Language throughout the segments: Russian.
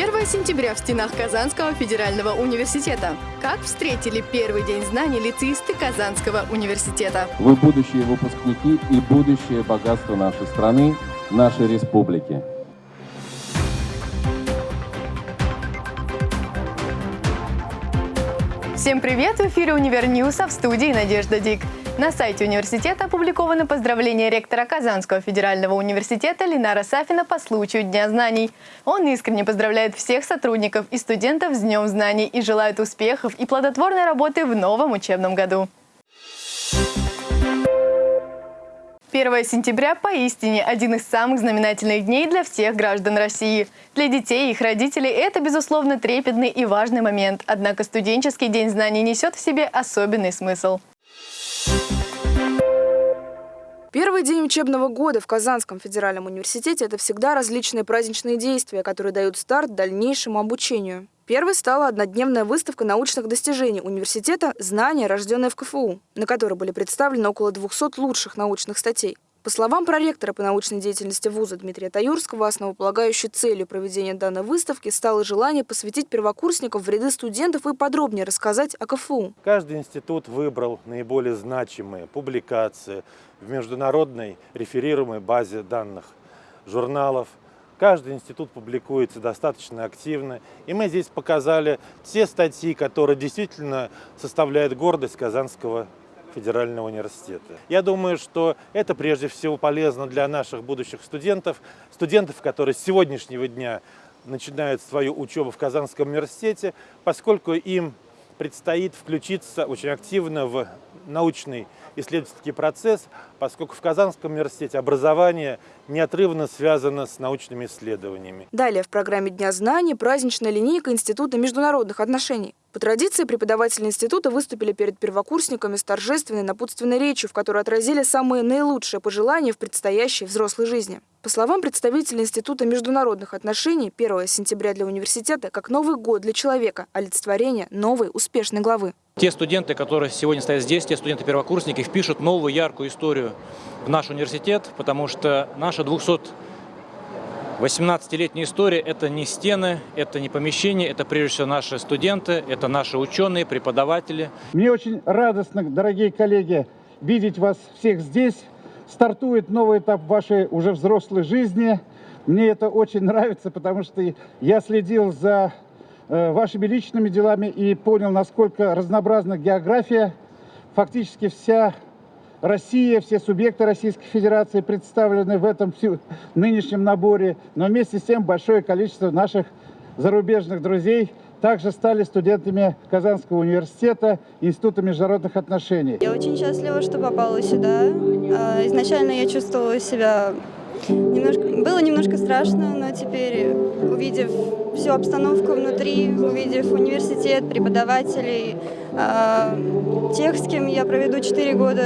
1 сентября в стенах Казанского федерального университета. Как встретили первый день знаний лицеисты Казанского университета? Вы будущие выпускники и будущее богатство нашей страны, нашей республики. Всем привет! В эфире «Универ а в студии Надежда Дик. На сайте университета опубликовано поздравление ректора Казанского федерального университета Ленара Сафина по случаю Дня знаний. Он искренне поздравляет всех сотрудников и студентов с Днем знаний и желает успехов и плодотворной работы в новом учебном году. 1 сентября поистине один из самых знаменательных дней для всех граждан России. Для детей и их родителей это, безусловно, трепетный и важный момент. Однако студенческий день знаний несет в себе особенный смысл. Первый день учебного года в Казанском федеральном университете – это всегда различные праздничные действия, которые дают старт дальнейшему обучению. Первой стала однодневная выставка научных достижений университета «Знания, рожденные в КФУ», на которой были представлены около 200 лучших научных статей. По словам проректора по научной деятельности вуза Дмитрия Таюрского, основополагающей целью проведения данной выставки стало желание посвятить первокурсников в ряды студентов и подробнее рассказать о КФУ. Каждый институт выбрал наиболее значимые публикации в международной реферируемой базе данных журналов. Каждый институт публикуется достаточно активно. И мы здесь показали те статьи, которые действительно составляют гордость Казанского федерального университета. Я думаю, что это прежде всего полезно для наших будущих студентов, студентов, которые с сегодняшнего дня начинают свою учебу в Казанском университете, поскольку им предстоит включиться очень активно в научный исследовательский процесс, поскольку в Казанском университете образование неотрывно связано с научными исследованиями. Далее в программе Дня знаний праздничная линейка Института международных отношений. По традиции преподаватели института выступили перед первокурсниками с торжественной напутственной речью, в которой отразили самые наилучшие пожелания в предстоящей взрослой жизни. По словам представителей Института международных отношений, 1 сентября для университета как Новый год для человека, олицетворение новой успешной главы. Те студенты, которые сегодня стоят здесь, те студенты-первокурсники, впишут новую яркую историю в наш университет, потому что наша 218-летняя история – это не стены, это не помещения, это прежде всего наши студенты, это наши ученые, преподаватели. Мне очень радостно, дорогие коллеги, видеть вас всех здесь. Стартует новый этап вашей уже взрослой жизни. Мне это очень нравится, потому что я следил за Э, вашими личными делами и понял, насколько разнообразна география. Фактически вся Россия, все субъекты Российской Федерации представлены в этом нынешнем наборе, но вместе с тем большое количество наших зарубежных друзей также стали студентами Казанского университета Института международных отношений. Я очень счастлива, что попала сюда. А, изначально я чувствовала себя Немножко, было немножко страшно, но теперь, увидев всю обстановку внутри, увидев университет, преподавателей, э, тех, с кем я проведу 4 года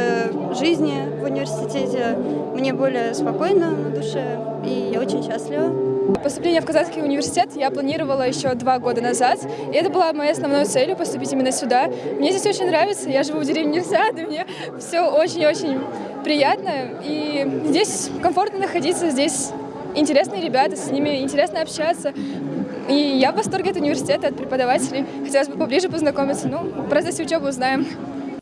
жизни в университете, мне более спокойно на душе, и я очень счастлива. Поступление в Казанский университет я планировала еще два года назад, и это была моей основной целью поступить именно сюда. Мне здесь очень нравится, я живу в деревне Нерсиад, и мне все очень-очень приятно, и здесь комфортно находиться, здесь интересные ребята, с ними интересно общаться. И я в восторге от университета, от преподавателей. Хотелось бы поближе познакомиться. Ну, в процессе учебы узнаем.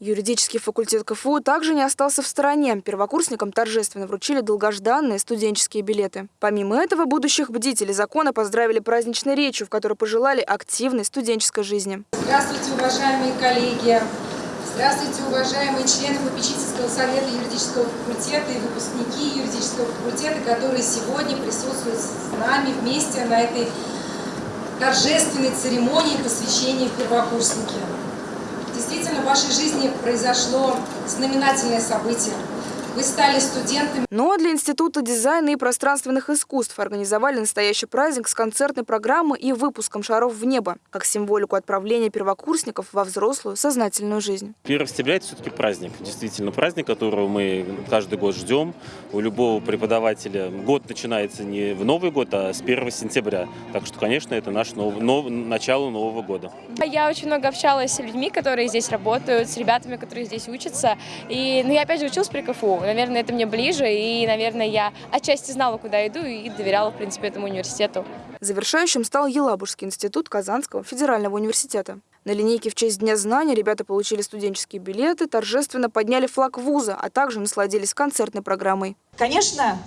Юридический факультет КФУ также не остался в стороне. Первокурсникам торжественно вручили долгожданные студенческие билеты. Помимо этого, будущих бдителей закона поздравили праздничной речью, в которой пожелали активной студенческой жизни. Здравствуйте, уважаемые коллеги! Здравствуйте, уважаемые члены попечительского совета юридического факультета и выпускники юридического факультета, которые сегодня присутствуют с нами вместе на этой торжественной церемонии посвящения первокурсники. Действительно, в вашей жизни произошло знаменательное событие – вы стали студентами. Ну а для Института дизайна и пространственных искусств организовали настоящий праздник с концертной программой и выпуском шаров в небо, как символику отправления первокурсников во взрослую сознательную жизнь. 1 сентября это все-таки праздник, действительно праздник, которого мы каждый год ждем. У любого преподавателя год начинается не в Новый год, а с 1 сентября. Так что, конечно, это наш нов... Нов... начало Нового года. Я очень много общалась с людьми, которые здесь работают, с ребятами, которые здесь учатся. И ну, я опять же училась при КФУ наверное, это мне ближе, и, наверное, я отчасти знала, куда иду, и доверяла, в принципе, этому университету. Завершающим стал Елабужский институт Казанского федерального университета. На линейке в честь Дня знаний ребята получили студенческие билеты, торжественно подняли флаг вуза, а также насладились концертной программой. Конечно,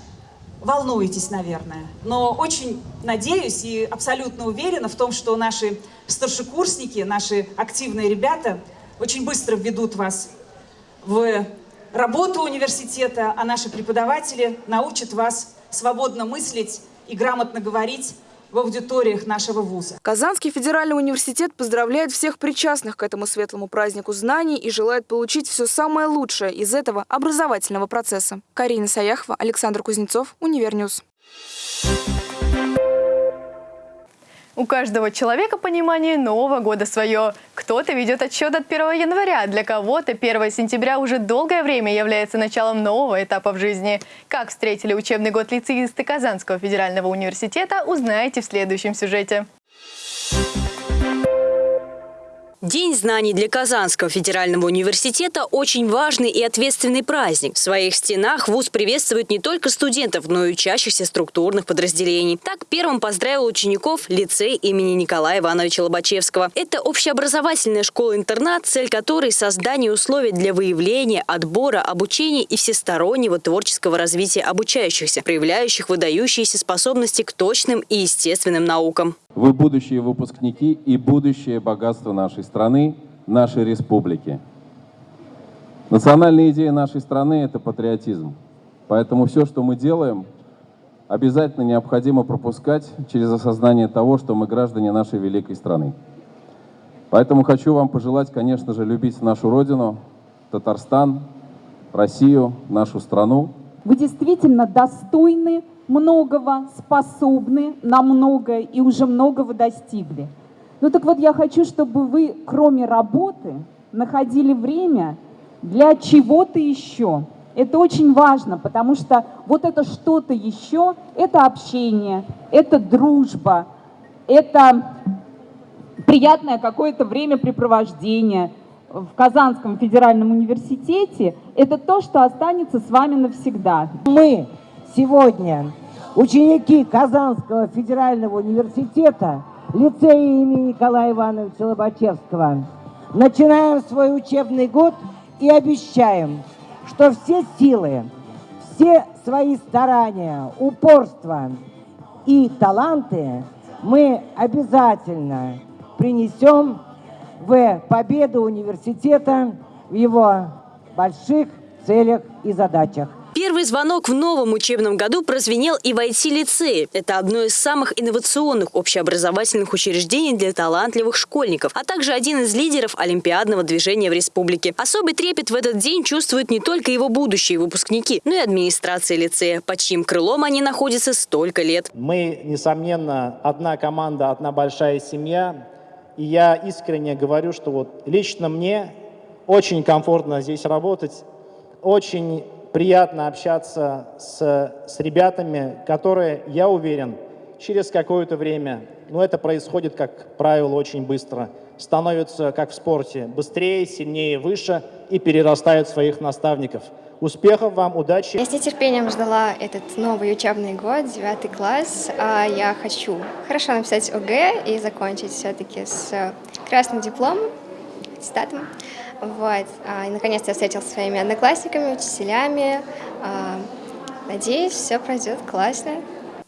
волнуетесь, наверное, но очень надеюсь и абсолютно уверена в том, что наши старшекурсники, наши активные ребята очень быстро введут вас в работу университета, а наши преподаватели научат вас свободно мыслить и грамотно говорить в аудиториях нашего вуза. Казанский федеральный университет поздравляет всех причастных к этому светлому празднику знаний и желает получить все самое лучшее из этого образовательного процесса. Карина Саяхова, Александр Кузнецов, UniverNews. У каждого человека понимание Нового года свое. Кто-то ведет отсчет от 1 января, для кого-то 1 сентября уже долгое время является началом нового этапа в жизни. Как встретили учебный год лицеисты Казанского федерального университета, узнаете в следующем сюжете. День знаний для Казанского федерального университета – очень важный и ответственный праздник. В своих стенах ВУЗ приветствует не только студентов, но и учащихся структурных подразделений. Так первым поздравил учеников лицей имени Николая Ивановича Лобачевского. Это общеобразовательная школа-интернат, цель которой – создание условий для выявления, отбора, обучения и всестороннего творческого развития обучающихся, проявляющих выдающиеся способности к точным и естественным наукам. Вы будущие выпускники и будущее богатство нашей страны, нашей республики. Национальная идея нашей страны – это патриотизм. Поэтому все, что мы делаем, обязательно необходимо пропускать через осознание того, что мы граждане нашей великой страны. Поэтому хочу вам пожелать, конечно же, любить нашу Родину, Татарстан, Россию, нашу страну. Вы действительно достойны многого, способны на многое и уже многого достигли. Ну так вот, я хочу, чтобы вы, кроме работы, находили время для чего-то еще. Это очень важно, потому что вот это что-то еще, это общение, это дружба, это приятное какое-то времяпрепровождение в Казанском федеральном университете, это то, что останется с вами навсегда. Мы сегодня ученики Казанского федерального университета, лицея имени Николая Ивановича Лобачевского, начинаем свой учебный год и обещаем, что все силы, все свои старания, упорство и таланты мы обязательно принесем в победу университета в его больших целях и задачах. Первый звонок в новом учебном году прозвенел и в IT-лицее. Это одно из самых инновационных общеобразовательных учреждений для талантливых школьников, а также один из лидеров олимпиадного движения в республике. Особый трепет в этот день чувствуют не только его будущие выпускники, но и администрация лицея, под чьим крылом они находятся столько лет. Мы, несомненно, одна команда, одна большая семья. И я искренне говорю, что вот лично мне очень комфортно здесь работать, очень приятно общаться с, с ребятами, которые, я уверен, через какое-то время, но ну, это происходит, как правило, очень быстро, становятся, как в спорте, быстрее, сильнее, выше и перерастают своих наставников. Успехов вам, удачи! Я с нетерпением ждала этот новый учебный год, девятый класс. А я хочу хорошо написать ОГЭ и закончить все-таки с красным дипломом, аттестатом. Вот. А, и наконец-то я встретилась со своими одноклассниками, учителями. А, надеюсь, все пройдет классно.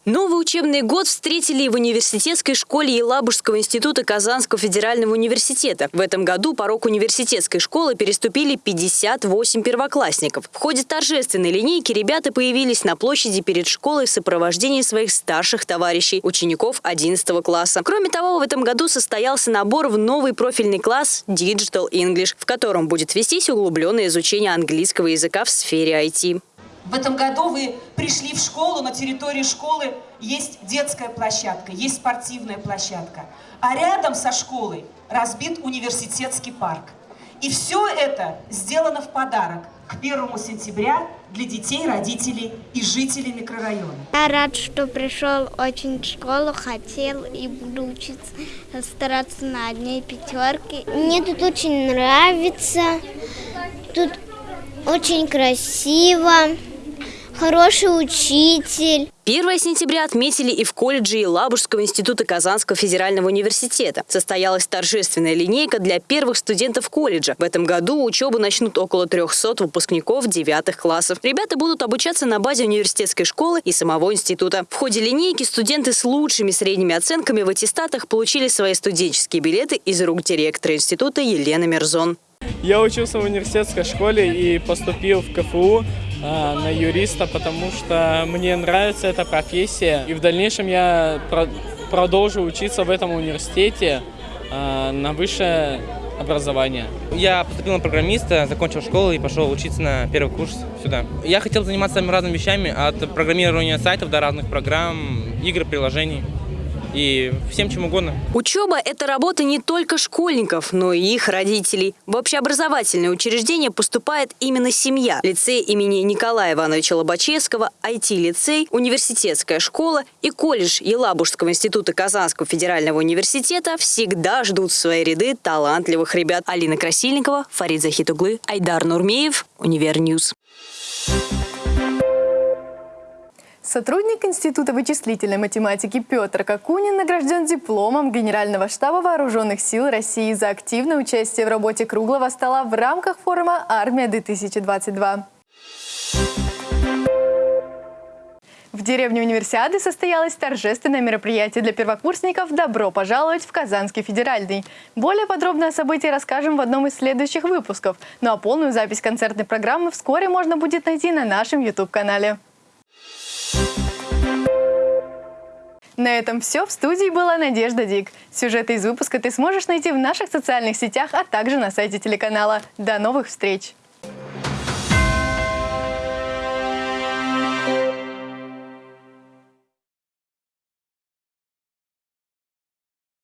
Новый учебный год встретили в университетской школе Елабужского института Казанского федерального университета. В этом году порог университетской школы переступили 58 первоклассников. В ходе торжественной линейки ребята появились на площади перед школой в сопровождении своих старших товарищей, учеников 11 класса. Кроме того, в этом году состоялся набор в новый профильный класс Digital English, в котором будет вестись углубленное изучение английского языка в сфере IT. В этом году вы пришли в школу, на территории школы есть детская площадка, есть спортивная площадка. А рядом со школой разбит университетский парк. И все это сделано в подарок к первому сентября для детей, родителей и жителей микрорайона. Я рад, что пришел очень в школу, хотел и буду учиться, стараться на одной пятерке. Мне тут очень нравится, тут очень красиво хороший учитель. 1 сентября отметили и в колледже Елабужского института Казанского федерального университета. Состоялась торжественная линейка для первых студентов колледжа. В этом году учебу начнут около 300 выпускников девятых классов. Ребята будут обучаться на базе университетской школы и самого института. В ходе линейки студенты с лучшими средними оценками в аттестатах получили свои студенческие билеты из рук директора института Елены Мерзон. Я учился в университетской школе и поступил в КФУ на юриста, потому что мне нравится эта профессия. И в дальнейшем я продолжу учиться в этом университете а, на высшее образование. Я поступил на программиста, закончил школу и пошел учиться на первый курс сюда. Я хотел заниматься самыми разными вещами, от программирования сайтов до разных программ, игр, приложений и всем чем угодно. Учеба – это работа не только школьников, но и их родителей. В общеобразовательное учреждение поступает именно семья. Лицей имени Николая Ивановича Лобачевского, IT-лицей, университетская школа и колледж Елабужского института Казанского федерального университета всегда ждут в свои ряды талантливых ребят. Алина Красильникова, Фарид Захит оглы, Айдар Нурмеев, UniverNews. Сотрудник Института вычислительной математики Петр Какунин награжден дипломом Генерального штаба Вооруженных сил России за активное участие в работе круглого стола в рамках форума «Армия-2022». В деревне Универсиады состоялось торжественное мероприятие для первокурсников «Добро пожаловать в Казанский федеральный». Более подробно о событии расскажем в одном из следующих выпусков. Ну а полную запись концертной программы вскоре можно будет найти на нашем YouTube-канале. На этом все. В студии была Надежда Дик. Сюжеты из выпуска ты сможешь найти в наших социальных сетях, а также на сайте телеканала. До новых встреч!